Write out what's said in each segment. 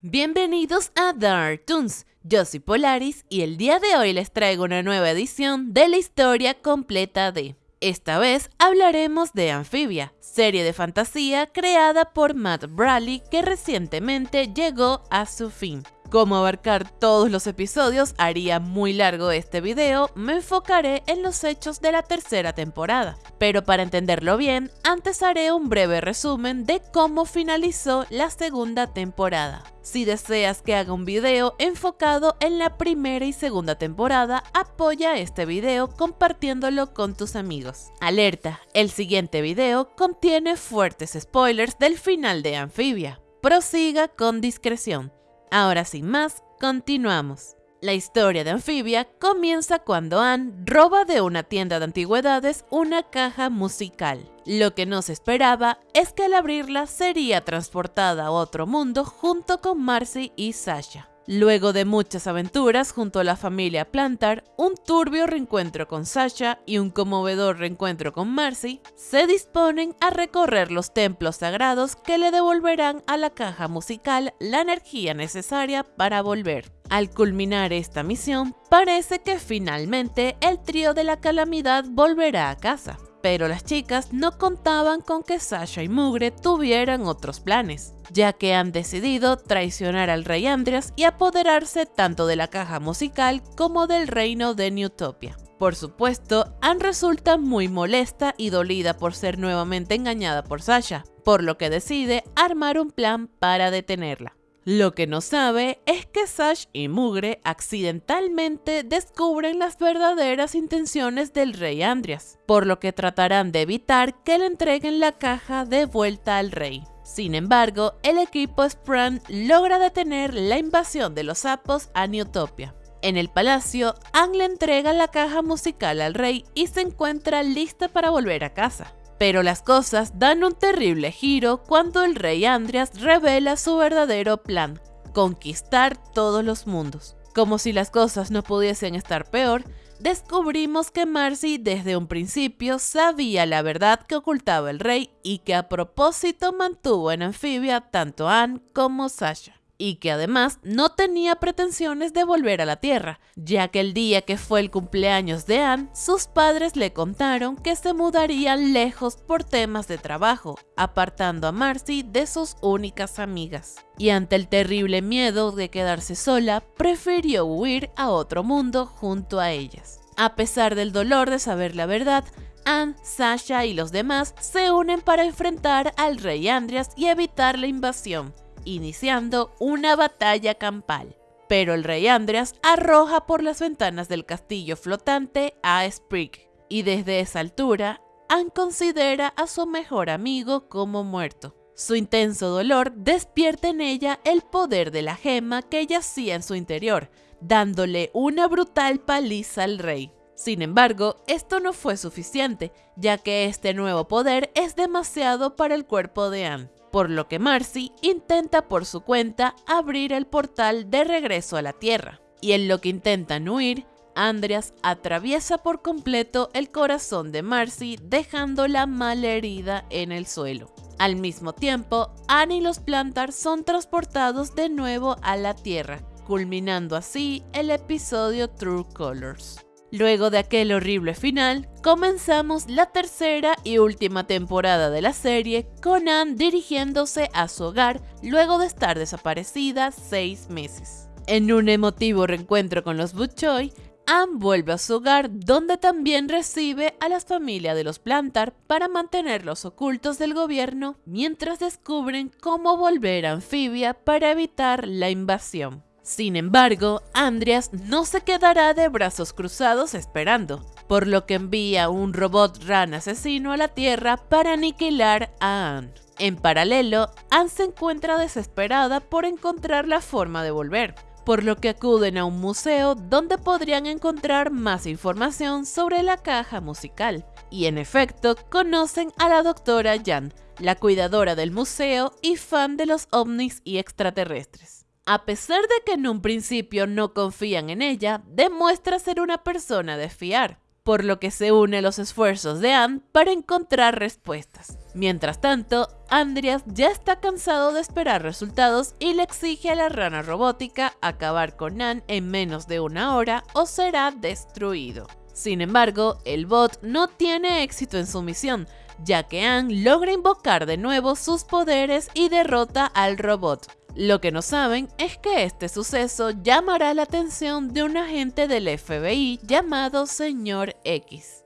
Bienvenidos a Dark Toons, yo soy Polaris y el día de hoy les traigo una nueva edición de la historia completa de... Esta vez hablaremos de Amphibia, serie de fantasía creada por Matt Bradley que recientemente llegó a su fin. Como abarcar todos los episodios haría muy largo este video, me enfocaré en los hechos de la tercera temporada. Pero para entenderlo bien, antes haré un breve resumen de cómo finalizó la segunda temporada. Si deseas que haga un video enfocado en la primera y segunda temporada, apoya este video compartiéndolo con tus amigos. Alerta, el siguiente video contiene fuertes spoilers del final de Amphibia. Prosiga con discreción. Ahora sin más, continuamos. La historia de Anfibia comienza cuando Anne roba de una tienda de antigüedades una caja musical. Lo que no se esperaba es que al abrirla sería transportada a otro mundo junto con Marcy y Sasha. Luego de muchas aventuras junto a la familia Plantar, un turbio reencuentro con Sasha y un conmovedor reencuentro con Marcy, se disponen a recorrer los templos sagrados que le devolverán a la caja musical la energía necesaria para volver. Al culminar esta misión, parece que finalmente el trío de la calamidad volverá a casa. Pero las chicas no contaban con que Sasha y Mugre tuvieran otros planes, ya que han decidido traicionar al rey Andreas y apoderarse tanto de la caja musical como del reino de Newtopia. Por supuesto, Anne resulta muy molesta y dolida por ser nuevamente engañada por Sasha, por lo que decide armar un plan para detenerla. Lo que no sabe es que Sash y Mugre accidentalmente descubren las verdaderas intenciones del rey Andreas, por lo que tratarán de evitar que le entreguen la caja de vuelta al rey. Sin embargo, el equipo Spran logra detener la invasión de los sapos a Newtopia. En el palacio, Ang le entrega la caja musical al rey y se encuentra lista para volver a casa. Pero las cosas dan un terrible giro cuando el rey Andreas revela su verdadero plan, conquistar todos los mundos. Como si las cosas no pudiesen estar peor, descubrimos que Marcy desde un principio sabía la verdad que ocultaba el rey y que a propósito mantuvo en anfibia tanto Anne como Sasha y que además no tenía pretensiones de volver a la Tierra, ya que el día que fue el cumpleaños de Anne, sus padres le contaron que se mudarían lejos por temas de trabajo, apartando a Marcy de sus únicas amigas. Y ante el terrible miedo de quedarse sola, prefirió huir a otro mundo junto a ellas. A pesar del dolor de saber la verdad, Anne, Sasha y los demás se unen para enfrentar al rey Andreas y evitar la invasión iniciando una batalla campal. Pero el rey Andreas arroja por las ventanas del castillo flotante a Sprig, y desde esa altura, Anne considera a su mejor amigo como muerto. Su intenso dolor despierta en ella el poder de la gema que yacía en su interior, dándole una brutal paliza al rey. Sin embargo, esto no fue suficiente, ya que este nuevo poder es demasiado para el cuerpo de Anne por lo que Marcy intenta por su cuenta abrir el portal de regreso a la Tierra. Y en lo que intentan huir, Andreas atraviesa por completo el corazón de Marcy dejándola mal herida en el suelo. Al mismo tiempo, Anne y los Plantar son transportados de nuevo a la Tierra, culminando así el episodio True Colors. Luego de aquel horrible final, comenzamos la tercera y última temporada de la serie con Anne dirigiéndose a su hogar luego de estar desaparecida seis meses. En un emotivo reencuentro con los Butchoy, Anne vuelve a su hogar donde también recibe a las familias de los Plantar para mantenerlos ocultos del gobierno mientras descubren cómo volver a Anfibia para evitar la invasión. Sin embargo, Andreas no se quedará de brazos cruzados esperando, por lo que envía un robot ran asesino a la Tierra para aniquilar a Anne. En paralelo, Anne se encuentra desesperada por encontrar la forma de volver, por lo que acuden a un museo donde podrían encontrar más información sobre la caja musical. Y en efecto, conocen a la doctora Jan, la cuidadora del museo y fan de los ovnis y extraterrestres. A pesar de que en un principio no confían en ella, demuestra ser una persona de fiar, por lo que se une los esfuerzos de Anne para encontrar respuestas. Mientras tanto, Andreas ya está cansado de esperar resultados y le exige a la rana robótica acabar con Anne en menos de una hora o será destruido. Sin embargo, el bot no tiene éxito en su misión, ya que Anne logra invocar de nuevo sus poderes y derrota al robot. Lo que no saben es que este suceso llamará la atención de un agente del FBI llamado Señor X.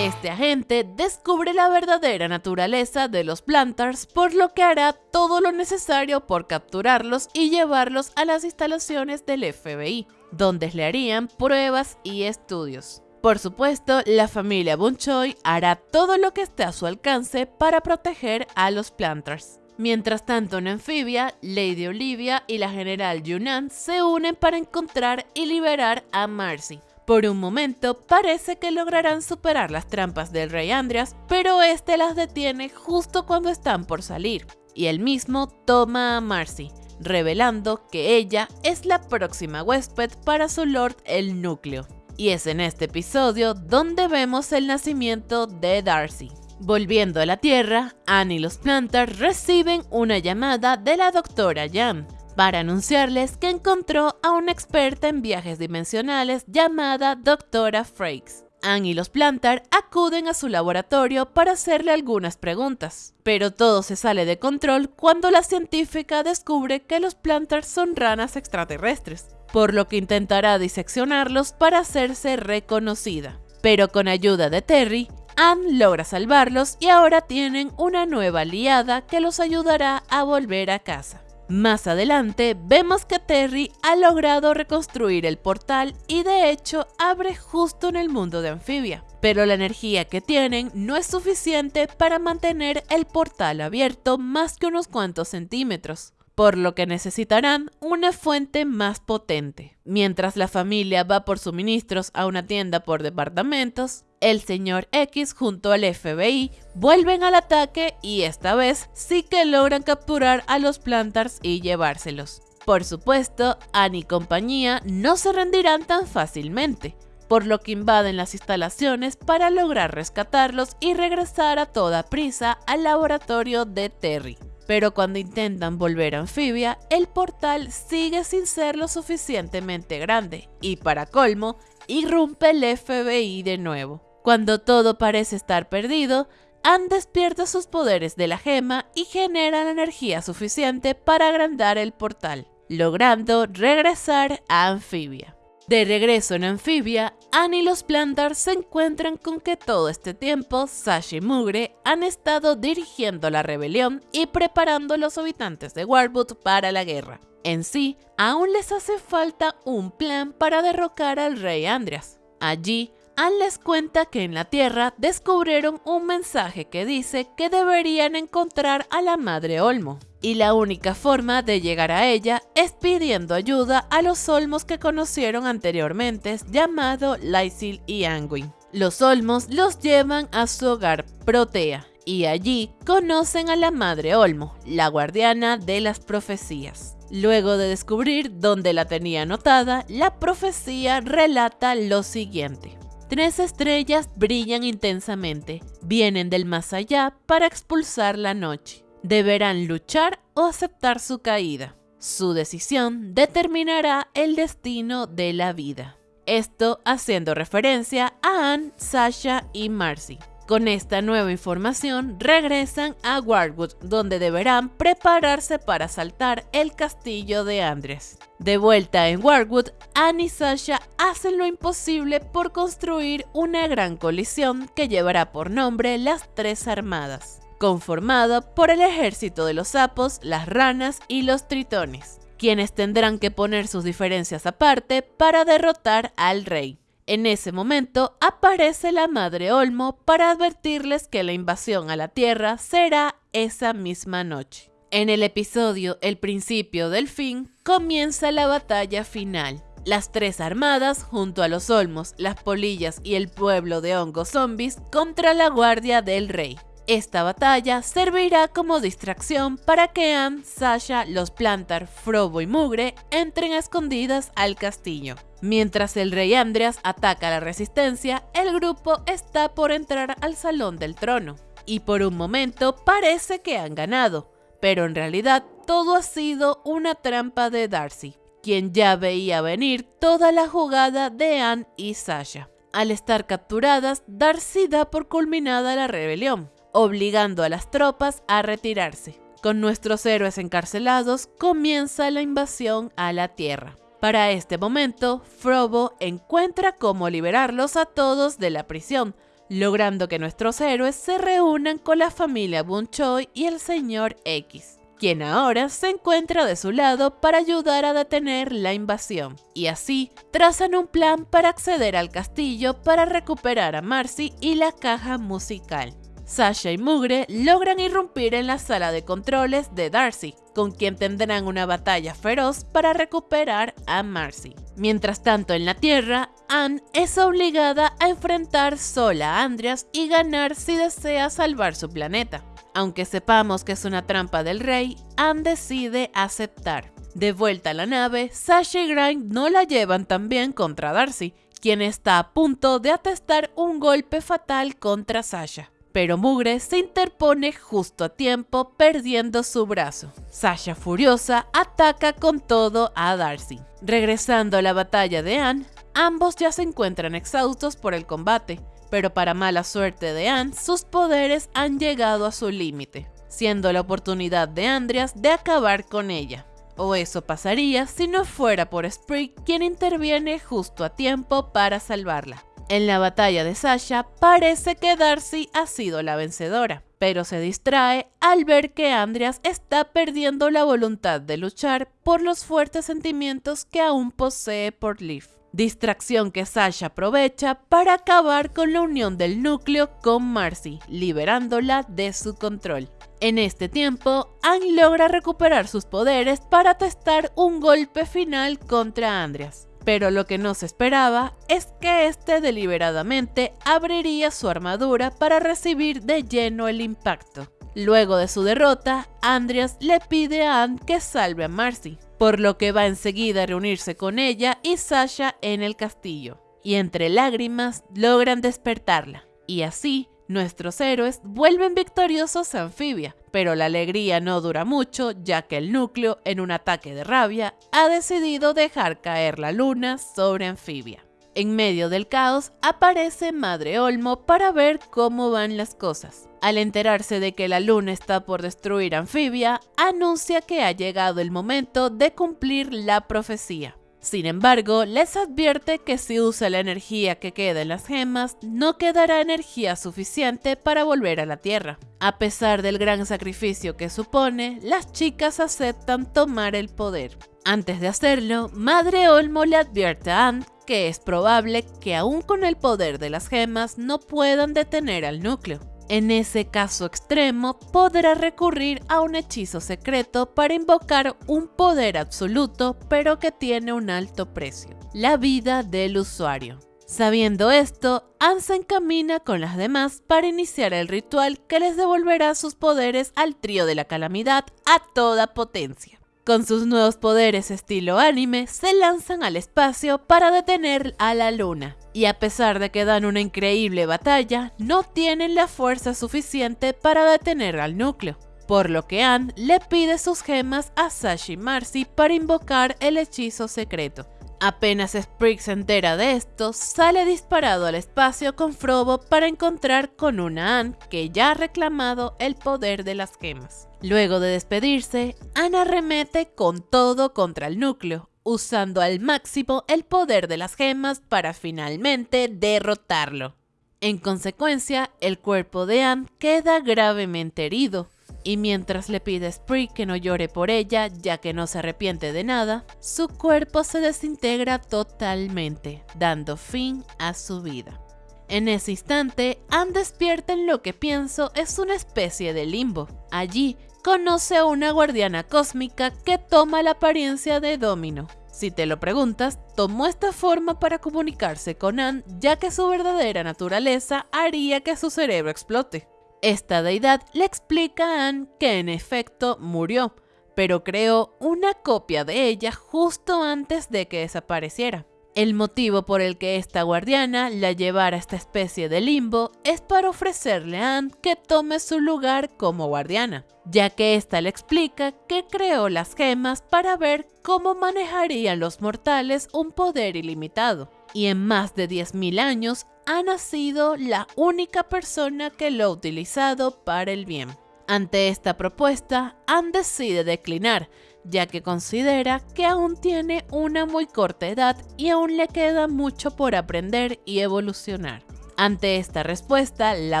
Este agente descubre la verdadera naturaleza de los Plantars, por lo que hará todo lo necesario por capturarlos y llevarlos a las instalaciones del FBI, donde le harían pruebas y estudios. Por supuesto, la familia Bunchoy hará todo lo que esté a su alcance para proteger a los Plantars. Mientras tanto, en Anfibia, Lady Olivia y la general Yunnan se unen para encontrar y liberar a Marcy, por un momento parece que lograrán superar las trampas del rey Andreas, pero este las detiene justo cuando están por salir, y él mismo toma a Marcy, revelando que ella es la próxima huésped para su Lord el Núcleo. Y es en este episodio donde vemos el nacimiento de Darcy. Volviendo a la Tierra, Anne y los Plantars reciben una llamada de la doctora Jan, para anunciarles que encontró a una experta en viajes dimensionales llamada Doctora Frakes. Anne y los Plantar acuden a su laboratorio para hacerle algunas preguntas, pero todo se sale de control cuando la científica descubre que los Plantars son ranas extraterrestres, por lo que intentará diseccionarlos para hacerse reconocida. Pero con ayuda de Terry, Anne logra salvarlos y ahora tienen una nueva aliada que los ayudará a volver a casa. Más adelante vemos que Terry ha logrado reconstruir el portal y de hecho abre justo en el mundo de Anfibia, pero la energía que tienen no es suficiente para mantener el portal abierto más que unos cuantos centímetros por lo que necesitarán una fuente más potente. Mientras la familia va por suministros a una tienda por departamentos, el señor X junto al FBI vuelven al ataque y esta vez sí que logran capturar a los Plantars y llevárselos. Por supuesto, Annie y compañía no se rendirán tan fácilmente, por lo que invaden las instalaciones para lograr rescatarlos y regresar a toda prisa al laboratorio de Terry pero cuando intentan volver a Anfibia, el portal sigue sin ser lo suficientemente grande y para colmo, irrumpe el FBI de nuevo. Cuando todo parece estar perdido, Anne despierta sus poderes de la gema y genera la energía suficiente para agrandar el portal, logrando regresar a Anfibia. De regreso en Anfibia, Anne y los Plantars se encuentran con que todo este tiempo Sasha y Mugre han estado dirigiendo la rebelión y preparando a los habitantes de Warwood para la guerra. En sí, aún les hace falta un plan para derrocar al rey Andreas. Allí, Anne les cuenta que en la Tierra descubrieron un mensaje que dice que deberían encontrar a la Madre Olmo. Y la única forma de llegar a ella es pidiendo ayuda a los olmos que conocieron anteriormente, llamado Lysil y Anguin. Los olmos los llevan a su hogar, Protea, y allí conocen a la Madre Olmo, la guardiana de las profecías. Luego de descubrir dónde la tenía anotada, la profecía relata lo siguiente. Tres estrellas brillan intensamente, vienen del más allá para expulsar la noche. Deberán luchar o aceptar su caída. Su decisión determinará el destino de la vida. Esto haciendo referencia a Anne, Sasha y Marcy. Con esta nueva información regresan a Warwood, donde deberán prepararse para asaltar el castillo de Andres. De vuelta en Warwood, Anne y Sasha hacen lo imposible por construir una gran colisión que llevará por nombre las Tres Armadas, conformada por el ejército de los sapos, las ranas y los tritones, quienes tendrán que poner sus diferencias aparte para derrotar al rey. En ese momento aparece la Madre Olmo para advertirles que la invasión a la Tierra será esa misma noche. En el episodio El principio del fin comienza la batalla final. Las tres armadas, junto a los olmos, las polillas y el pueblo de hongos zombies, contra la guardia del rey. Esta batalla servirá como distracción para que Anne, Sasha, los Plantar, Frobo y Mugre entren escondidas al castillo. Mientras el rey Andreas ataca a la resistencia, el grupo está por entrar al salón del trono. Y por un momento parece que han ganado, pero en realidad todo ha sido una trampa de Darcy, quien ya veía venir toda la jugada de Anne y Sasha. Al estar capturadas, Darcy da por culminada la rebelión, obligando a las tropas a retirarse. Con nuestros héroes encarcelados, comienza la invasión a la Tierra. Para este momento, Frobo encuentra cómo liberarlos a todos de la prisión, logrando que nuestros héroes se reúnan con la familia Bunchoy y el Señor X quien ahora se encuentra de su lado para ayudar a detener la invasión. Y así, trazan un plan para acceder al castillo para recuperar a Marcy y la caja musical. Sasha y Mugre logran irrumpir en la sala de controles de Darcy, con quien tendrán una batalla feroz para recuperar a Marcy. Mientras tanto, en la Tierra, Anne es obligada a enfrentar sola a Andreas y ganar si desea salvar su planeta. Aunque sepamos que es una trampa del rey, Anne decide aceptar. De vuelta a la nave, Sasha y Grind no la llevan tan bien contra Darcy, quien está a punto de atestar un golpe fatal contra Sasha pero Mugre se interpone justo a tiempo perdiendo su brazo. Sasha furiosa ataca con todo a Darcy. Regresando a la batalla de Anne, ambos ya se encuentran exhaustos por el combate, pero para mala suerte de Anne, sus poderes han llegado a su límite, siendo la oportunidad de Andreas de acabar con ella. O eso pasaría si no fuera por Sprigg quien interviene justo a tiempo para salvarla. En la batalla de Sasha parece que Darcy ha sido la vencedora, pero se distrae al ver que Andreas está perdiendo la voluntad de luchar por los fuertes sentimientos que aún posee por Liv. Distracción que Sasha aprovecha para acabar con la unión del núcleo con Marcy, liberándola de su control. En este tiempo, Anne logra recuperar sus poderes para testar un golpe final contra Andreas pero lo que no se esperaba es que este deliberadamente abriría su armadura para recibir de lleno el impacto. Luego de su derrota, Andreas le pide a Anne que salve a Marcy, por lo que va enseguida a reunirse con ella y Sasha en el castillo, y entre lágrimas logran despertarla, y así Nuestros héroes vuelven victoriosos a Anfibia, pero la alegría no dura mucho ya que el núcleo, en un ataque de rabia, ha decidido dejar caer la luna sobre Anfibia. En medio del caos aparece Madre Olmo para ver cómo van las cosas. Al enterarse de que la luna está por destruir Anfibia, anuncia que ha llegado el momento de cumplir la profecía. Sin embargo, les advierte que si usa la energía que queda en las gemas, no quedará energía suficiente para volver a la Tierra. A pesar del gran sacrificio que supone, las chicas aceptan tomar el poder. Antes de hacerlo, Madre Olmo le advierte a Anne que es probable que aún con el poder de las gemas no puedan detener al núcleo. En ese caso extremo, podrá recurrir a un hechizo secreto para invocar un poder absoluto, pero que tiene un alto precio, la vida del usuario. Sabiendo esto, Anne se encamina con las demás para iniciar el ritual que les devolverá sus poderes al trío de la calamidad a toda potencia. Con sus nuevos poderes estilo anime, se lanzan al espacio para detener a la luna. Y a pesar de que dan una increíble batalla, no tienen la fuerza suficiente para detener al núcleo. Por lo que Anne le pide sus gemas a Sashi Marcy para invocar el hechizo secreto. Apenas Sprigg se entera de esto, sale disparado al espacio con Frobo para encontrar con una Anne que ya ha reclamado el poder de las gemas. Luego de despedirse, Anne arremete con todo contra el núcleo, usando al máximo el poder de las gemas para finalmente derrotarlo. En consecuencia, el cuerpo de Anne queda gravemente herido, y mientras le pide a Spree que no llore por ella, ya que no se arrepiente de nada, su cuerpo se desintegra totalmente, dando fin a su vida. En ese instante, Anne despierta en lo que pienso es una especie de limbo. Allí, conoce a una guardiana cósmica que toma la apariencia de Domino. Si te lo preguntas, tomó esta forma para comunicarse con Anne ya que su verdadera naturaleza haría que su cerebro explote Esta deidad le explica a Anne que en efecto murió, pero creó una copia de ella justo antes de que desapareciera. El motivo por el que esta guardiana la llevara a esta especie de limbo es para ofrecerle a Anne que tome su lugar como guardiana, ya que ésta le explica que creó las gemas para ver cómo manejarían los mortales un poder ilimitado. Y en más de 10.000 años ha sido la única persona que lo ha utilizado para el bien. Ante esta propuesta, Anne decide declinar, ya que considera que aún tiene una muy corta edad y aún le queda mucho por aprender y evolucionar. Ante esta respuesta, la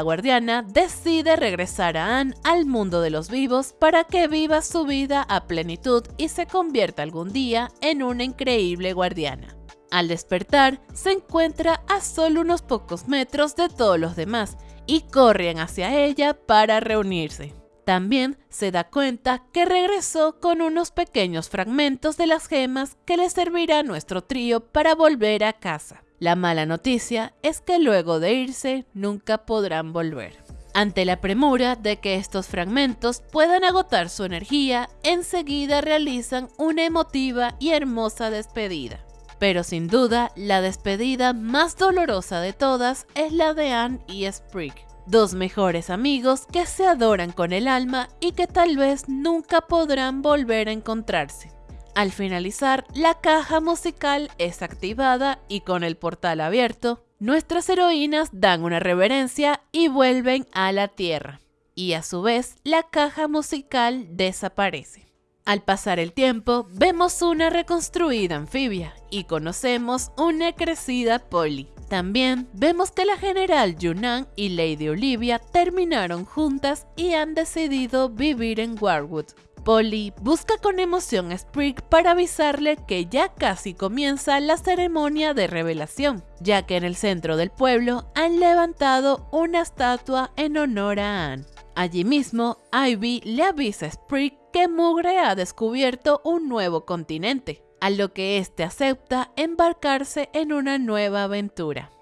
guardiana decide regresar a Anne al mundo de los vivos para que viva su vida a plenitud y se convierta algún día en una increíble guardiana. Al despertar, se encuentra a solo unos pocos metros de todos los demás y corren hacia ella para reunirse. También se da cuenta que regresó con unos pequeños fragmentos de las gemas que le servirá a nuestro trío para volver a casa. La mala noticia es que luego de irse nunca podrán volver. Ante la premura de que estos fragmentos puedan agotar su energía, enseguida realizan una emotiva y hermosa despedida. Pero sin duda, la despedida más dolorosa de todas es la de Anne y Sprig dos mejores amigos que se adoran con el alma y que tal vez nunca podrán volver a encontrarse. Al finalizar, la caja musical es activada y con el portal abierto, nuestras heroínas dan una reverencia y vuelven a la Tierra. Y a su vez, la caja musical desaparece. Al pasar el tiempo, vemos una reconstruida anfibia y conocemos una crecida Polly. También vemos que la general Yunnan y Lady Olivia terminaron juntas y han decidido vivir en Warwood. Polly busca con emoción a Sprig para avisarle que ya casi comienza la ceremonia de revelación, ya que en el centro del pueblo han levantado una estatua en honor a Anne. Allí mismo, Ivy le avisa a Sprig que Mugre ha descubierto un nuevo continente, a lo que éste acepta embarcarse en una nueva aventura.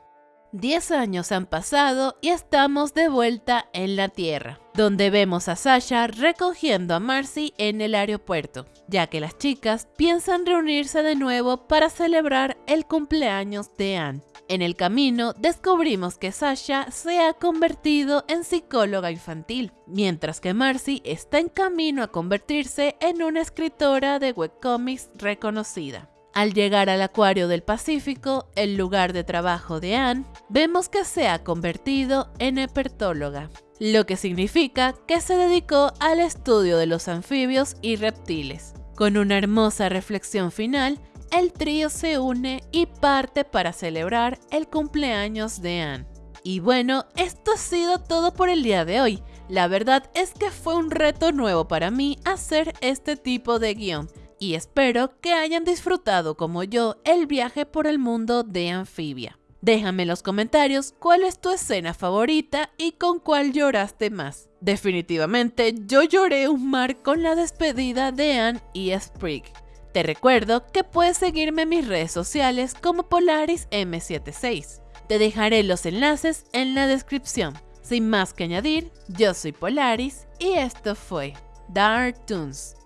Diez años han pasado y estamos de vuelta en la Tierra, donde vemos a Sasha recogiendo a Marcy en el aeropuerto, ya que las chicas piensan reunirse de nuevo para celebrar el cumpleaños de Anne. En el camino descubrimos que Sasha se ha convertido en psicóloga infantil, mientras que Marcy está en camino a convertirse en una escritora de webcomics reconocida. Al llegar al Acuario del Pacífico, el lugar de trabajo de Anne, vemos que se ha convertido en herpetóloga, lo que significa que se dedicó al estudio de los anfibios y reptiles. Con una hermosa reflexión final, el trío se une y parte para celebrar el cumpleaños de Anne. Y bueno, esto ha sido todo por el día de hoy. La verdad es que fue un reto nuevo para mí hacer este tipo de guion y espero que hayan disfrutado como yo el viaje por el mundo de Anfibia. Déjame en los comentarios cuál es tu escena favorita y con cuál lloraste más. Definitivamente yo lloré un mar con la despedida de Anne y Sprig. Te recuerdo que puedes seguirme en mis redes sociales como Polaris M76. Te dejaré los enlaces en la descripción. Sin más que añadir, yo soy Polaris y esto fue Dark Toons.